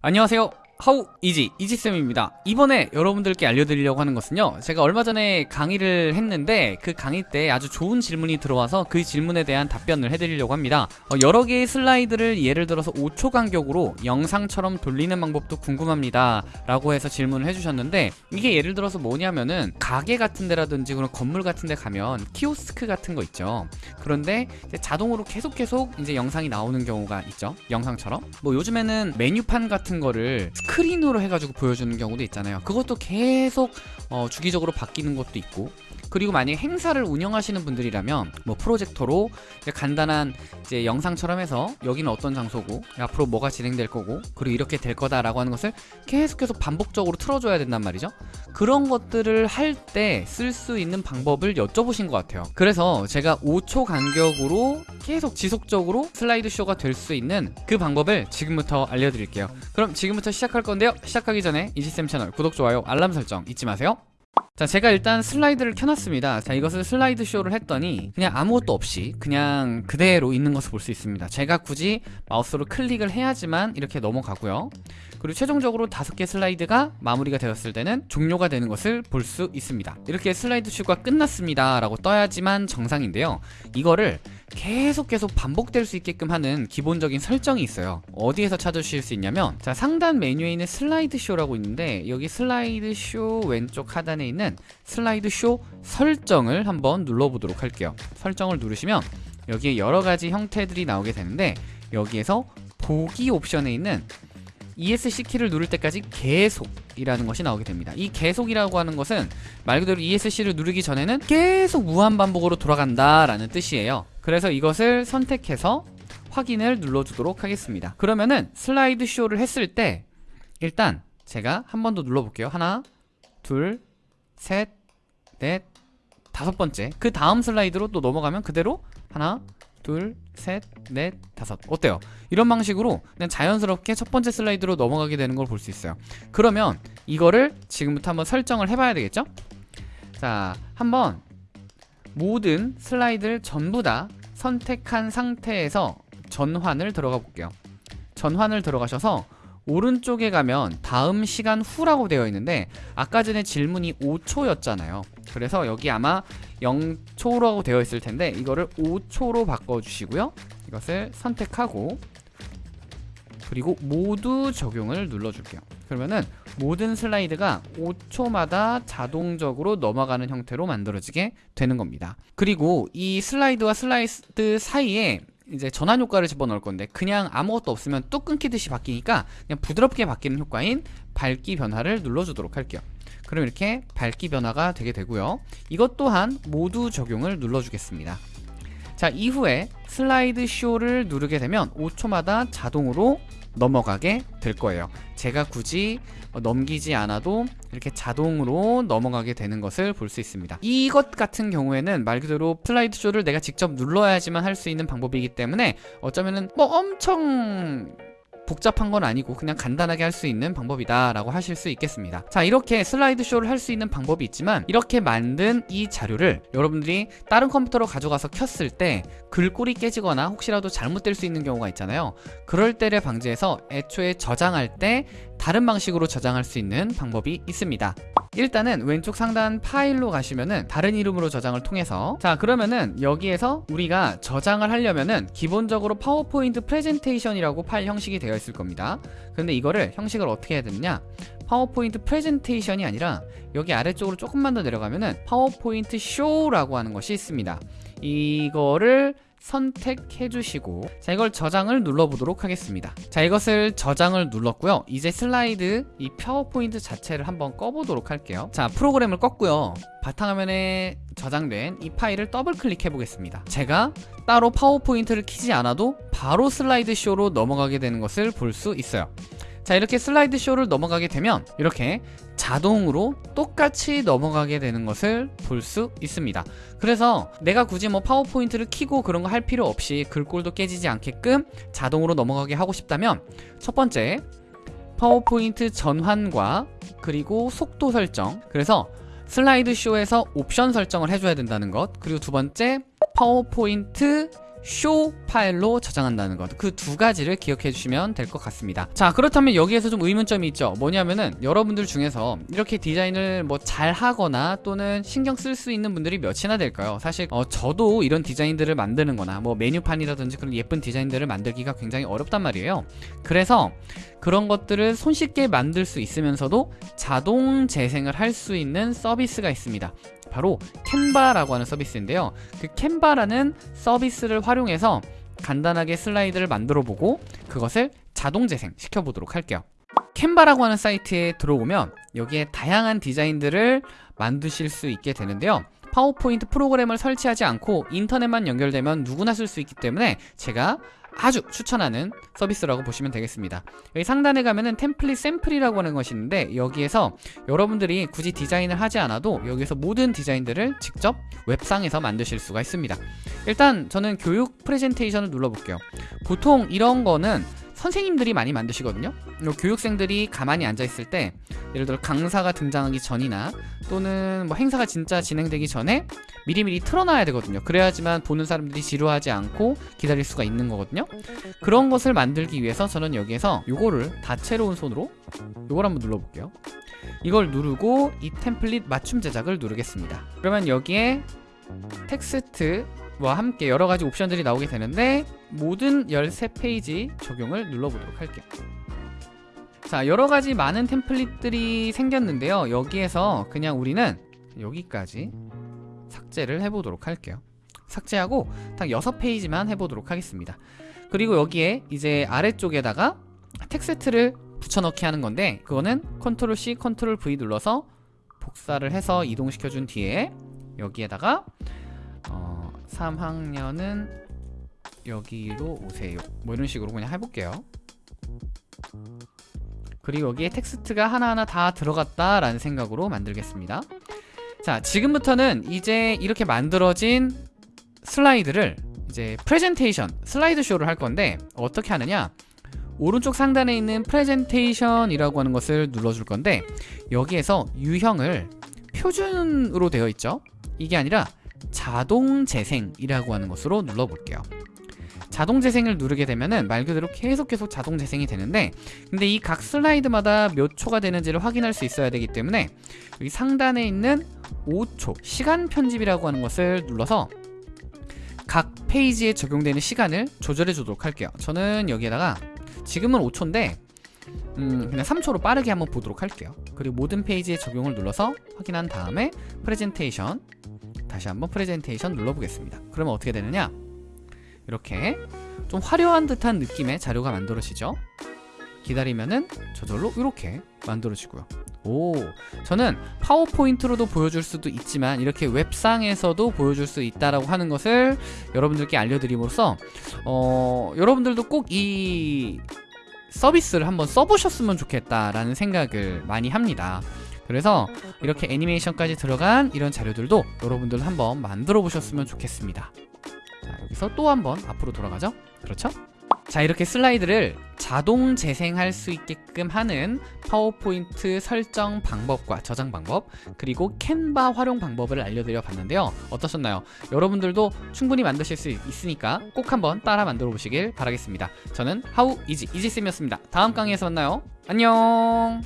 안녕하세요 How Easy 이지쌤입니다. 이번에 여러분들께 알려드리려고 하는 것은요 제가 얼마 전에 강의를 했는데 그 강의 때 아주 좋은 질문이 들어와서 그 질문에 대한 답변을 해드리려고 합니다. 어, 여러 개의 슬라이드를 예를 들어서 5초 간격으로 영상처럼 돌리는 방법도 궁금합니다. 라고 해서 질문을 해주셨는데 이게 예를 들어서 뭐냐면은 가게 같은 데라든지 그런 건물 같은 데 가면 키오스크 같은 거 있죠. 그런데 자동으로 계속 계속 이제 영상이 나오는 경우가 있죠. 영상처럼. 뭐 요즘에는 메뉴판 같은 거를 스크린으로 해가지고 보여주는 경우도 있잖아요. 그것도 계속 어, 주기적으로 바뀌는 것도 있고 그리고 만약에 행사를 운영하시는 분들이라면 뭐 프로젝터로 간단한 이제 영상처럼 해서 여기는 어떤 장소고 앞으로 뭐가 진행될 거고 그리고 이렇게 될 거다라고 하는 것을 계속해서 반복적으로 틀어줘야 된단 말이죠. 그런 것들을 할 때 쓸 수 있는 방법을 여쭤보신 것 같아요. 그래서 제가 5초 간격으로 계속 지속적으로 슬라이드 쇼가 될 수 있는 그 방법을 지금부터 알려드릴게요. 그럼 지금부터 시작할 건데요. 시작하기 전에 이지쌤 채널 구독, 좋아요, 알람 설정 잊지 마세요 자 제가 일단 슬라이드를 켜놨습니다. 자 이것을 슬라이드 쇼를 했더니 그냥 아무것도 없이 그냥 그대로 있는 것을 볼 수 있습니다. 제가 굳이 마우스로 클릭을 해야지만 이렇게 넘어가고요. 그리고 최종적으로 다섯 개 슬라이드가 마무리가 되었을 때는 종료가 되는 것을 볼 수 있습니다. 이렇게 슬라이드 쇼가 끝났습니다 라고 떠야지만 정상인데요. 이거를 계속 계속 반복될 수 있게끔 하는 기본적인 설정이 있어요. 어디에서 찾으실 수 있냐면 자 상단 메뉴에 있는 슬라이드 쇼라고 있는데 여기 슬라이드 쇼 왼쪽 하단에 있는 슬라이드 쇼 설정을 한번 눌러보도록 할게요. 설정을 누르시면 여기에 여러가지 형태들이 나오게 되는데 여기에서 보기 옵션에 있는 ESC 키를 누를 때까지 계속이라는 것이 나오게 됩니다. 이 계속이라고 하는 것은 말 그대로 ESC를 누르기 전에는 계속 무한반복으로 돌아간다 라는 뜻이에요. 그래서 이것을 선택해서 확인을 눌러주도록 하겠습니다. 그러면은 슬라이드 쇼를 했을 때 일단 제가 한 번 더 눌러볼게요. 하나 둘 셋 넷 다섯 번째 그 다음 슬라이드로 또 넘어가면 그대로 하나 둘, 셋, 넷, 다섯 어때요? 이런 방식으로 그냥 자연스럽게 첫 번째 슬라이드로 넘어가게 되는 걸 볼 수 있어요 그러면 이거를 지금부터 한번 설정을 해봐야 되겠죠? 자, 한번 모든 슬라이드를 전부 다 선택한 상태에서 전환을 들어가 볼게요 전환을 들어가셔서 오른쪽에 가면 다음 시간 후라고 되어 있는데 아까 전에 질문이 5초였잖아요. 그래서 여기 아마 0초라고 되어 있을 텐데 이거를 5초로 바꿔주시고요. 이것을 선택하고 그리고 모두 적용을 눌러줄게요. 그러면은 모든 슬라이드가 5초마다 자동적으로 넘어가는 형태로 만들어지게 되는 겁니다. 그리고 이 슬라이드와 슬라이드 사이에 이제 전환 효과를 집어넣을 건데 그냥 아무것도 없으면 뚝 끊기듯이 바뀌니까 그냥 부드럽게 바뀌는 효과인 밝기 변화를 눌러주도록 할게요. 그럼 이렇게 밝기 변화가 되게 되고요. 이것 또한 모두 적용을 눌러주겠습니다. 자 이후에 슬라이드 쇼를 누르게 되면 5초마다 자동으로 넘어가게 될 거예요. 제가 굳이 넘기지 않아도 이렇게 자동으로 넘어가게 되는 것을 볼 수 있습니다. 이것 같은 경우에는 말 그대로 슬라이드 쇼를 내가 직접 눌러야지만 할 수 있는 방법이기 때문에 어쩌면은 뭐 엄청 복잡한 건 아니고 그냥 간단하게 할 수 있는 방법이다 라고 하실 수 있겠습니다. 자 이렇게 슬라이드 쇼를 할 수 있는 방법이 있지만 이렇게 만든 이 자료를 여러분들이 다른 컴퓨터로 가져가서 켰을 때 글꼴이 깨지거나 혹시라도 잘못될 수 있는 경우가 있잖아요. 그럴 때를 방지해서 애초에 저장할 때 다른 방식으로 저장할 수 있는 방법이 있습니다. 일단은 왼쪽 상단 파일로 가시면은 다른 이름으로 저장을 통해서. 자 그러면은 여기에서 우리가 저장을 하려면은 기본적으로 파워포인트 프레젠테이션이라고 파일 형식이 되어 있을 겁니다. 근데 이거를 형식을 어떻게 해야 되느냐? 파워포인트 프레젠테이션이 아니라 여기 아래쪽으로 조금만 더 내려가면은 파워포인트 쇼라고 하는 것이 있습니다. 이거를 선택해 주시고 자 이걸 저장을 눌러보도록 하겠습니다. 자 이것을 저장을 눌렀고요. 이제 슬라이드 이 파워포인트 자체를 한번 꺼보도록 할게요. 자 프로그램을 껐고요. 바탕화면에 저장된 이 파일을 더블 클릭해 보겠습니다. 제가 따로 파워포인트를 키지 않아도 바로 슬라이드 쇼로 넘어가게 되는 것을 볼 수 있어요 자 이렇게 슬라이드 쇼를 넘어가게 되면 이렇게 자동으로 똑같이 넘어가게 되는 것을 볼 수 있습니다. 그래서 내가 굳이 뭐 파워포인트를 키고 그런 거 할 필요 없이 글꼴도 깨지지 않게끔 자동으로 넘어가게 하고 싶다면 첫 번째 파워포인트 전환과 그리고 속도 설정. 그래서 슬라이드 쇼에서 옵션 설정을 해줘야 된다는 것. 그리고 두 번째 파워포인트 쇼 파일로 저장한다는 것. 그 두 가지를 기억해 주시면 될 것 같습니다. 자 그렇다면 여기에서 좀 의문점이 있죠. 뭐냐면은 여러분들 중에서 이렇게 디자인을 뭐 잘 하거나 또는 신경 쓸 수 있는 분들이 몇이나 될까요? 사실 어, 저도 이런 디자인들을 만드는 거나 뭐 메뉴판이라든지 그런 예쁜 디자인들을 만들기가 굉장히 어렵단 말이에요. 그래서 그런 것들을 손쉽게 만들 수 있으면서도 자동 재생을 할 수 있는 서비스가 있습니다 바로 캔바라고 하는 서비스인데요. 그 캔바라는 서비스를 활용해서 간단하게 슬라이드를 만들어 보고 그것을 자동 재생 시켜 보도록 할게요. 캔바라고 하는 사이트에 들어오면 여기에 다양한 디자인들을 만드실 수 있게 되는데요. 파워포인트 프로그램을 설치하지 않고 인터넷만 연결되면 누구나 쓸 수 있기 때문에 제가 아주 추천하는 서비스라고 보시면 되겠습니다. 여기 상단에 가면은 템플릿 샘플이라고 하는 것이 있는데 여기에서 여러분들이 굳이 디자인을 하지 않아도 여기서 모든 디자인들을 직접 웹상에서 만드실 수가 있습니다. 일단 저는 교육 프레젠테이션을 눌러볼게요. 보통 이런 거는 선생님들이 많이 만드시거든요. 교육생들이 가만히 앉아있을 때 예를 들어 강사가 등장하기 전이나 또는 뭐 행사가 진짜 진행되기 전에 미리미리 틀어놔야 되거든요. 그래야지만 보는 사람들이 지루하지 않고 기다릴 수가 있는 거거든요. 그런 것을 만들기 위해서 저는 여기에서 요거를 다채로운 손으로 요걸 한번 눌러볼게요. 이걸 누르고 이 템플릿 맞춤 제작을 누르겠습니다. 그러면 여기에 텍스트 와 함께 여러가지 옵션들이 나오게 되는데 모든 13페이지 적용을 눌러보도록 할게요. 자 여러가지 많은 템플릿들이 생겼는데요. 여기에서 그냥 우리는 여기까지 삭제를 해보도록 할게요. 삭제하고 딱 6페이지만 해보도록 하겠습니다. 그리고 여기에 이제 아래쪽에다가 텍스트를 붙여넣기 하는 건데 그거는 컨트롤 C 컨트롤 V 눌러서 복사를 해서 이동시켜 준 뒤에 여기에다가 어, 3학년은 여기로 오세요. 뭐 이런 식으로 그냥 해볼게요. 그리고 여기에 텍스트가 하나하나 다 들어갔다 라는 생각으로 만들겠습니다. 자 지금부터는 이제 이렇게 만들어진 슬라이드를 이제 프레젠테이션 슬라이드 쇼를 할 건데 어떻게 하느냐? 오른쪽 상단에 있는 프레젠테이션이라고 하는 것을 눌러줄 건데 여기에서 유형을 표준으로 되어 있죠? 이게 아니라 자동 재생이라고 하는 것으로 눌러볼게요. 자동 재생을 누르게 되면은 말 그대로 계속 계속 자동 재생이 되는데 근데 이 각 슬라이드마다 몇 초가 되는지를 확인할 수 있어야 되기 때문에 여기 상단에 있는 5초 시간 편집이라고 하는 것을 눌러서 각 페이지에 적용되는 시간을 조절해 주도록 할게요. 저는 여기에다가 지금은 5초인데 음, 그냥 3초로 빠르게 한번 보도록 할게요. 그리고 모든 페이지에 적용을 눌러서 확인한 다음에 프레젠테이션 다시 한번 프레젠테이션 눌러보겠습니다. 그러면 어떻게 되느냐? 이렇게 좀 화려한 듯한 느낌의 자료가 만들어지죠? 기다리면은 저절로 이렇게 만들어지고요. 오 저는 파워포인트로도 보여줄 수도 있지만 이렇게 웹상에서도 보여줄 수 있다라고 하는 것을 여러분들께 알려드림으로써 어, 여러분들도 꼭 이 서비스를 한번 써보셨으면 좋겠다라는 생각을 많이 합니다 그래서 이렇게 애니메이션까지 들어간 이런 자료들도 여러분들 한번 만들어 보셨으면 좋겠습니다. 자 여기서 또 한번 앞으로 돌아가죠? 그렇죠? 자 이렇게 슬라이드를 자동 재생할 수 있게끔 하는 파워포인트 설정 방법과 저장 방법 그리고 캔바 활용 방법을 알려드려 봤는데요. 어떠셨나요? 여러분들도 충분히 만드실 수 있으니까 꼭 한번 따라 만들어 보시길 바라겠습니다. 저는 하우 이지 이지쌤이었습니다. 다음 강의에서 만나요. 안녕